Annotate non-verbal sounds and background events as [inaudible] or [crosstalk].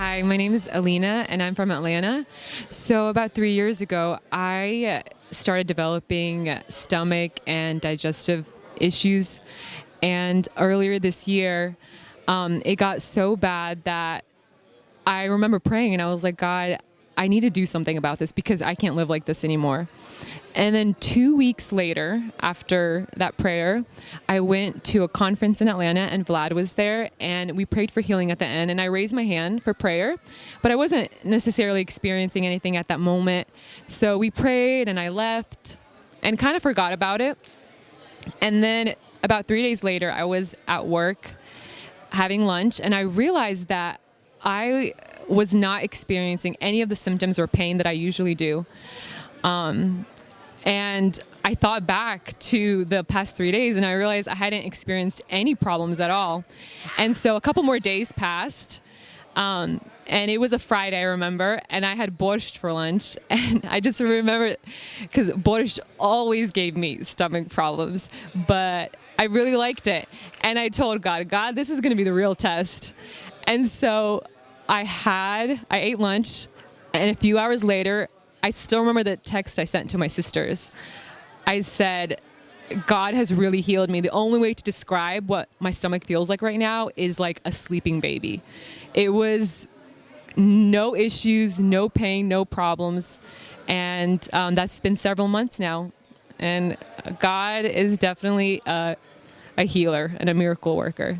Hi, my name is Alina and I'm from Atlanta. So, about three years ago, I started developing stomach and digestive issues. And earlier this year, um, it got so bad that I remember praying and I was like, God, I need to do something about this because I can't live like this anymore. And then two weeks later, after that prayer, I went to a conference in Atlanta and Vlad was there and we prayed for healing at the end. And I raised my hand for prayer, but I wasn't necessarily experiencing anything at that moment. So we prayed and I left and kind of forgot about it. And then about three days later, I was at work having lunch and I realized that I was not experiencing any of the symptoms or pain that I usually do. Um, and I thought back to the past three days and I realized I hadn't experienced any problems at all. And so a couple more days passed. Um, and it was a Friday, I remember, and I had borscht for lunch. [laughs] And I just remember because borscht always gave me stomach problems, but I really liked it. And I told God, God, this is going to be the real test. And so I had, I ate lunch, and a few hours later, I still remember the text I sent to my sisters. I said, God has really healed me. The only way to describe what my stomach feels like right now is like a sleeping baby. It was no issues, no pain, no problems. And um, that's been several months now. And God is definitely a, a healer and a miracle worker.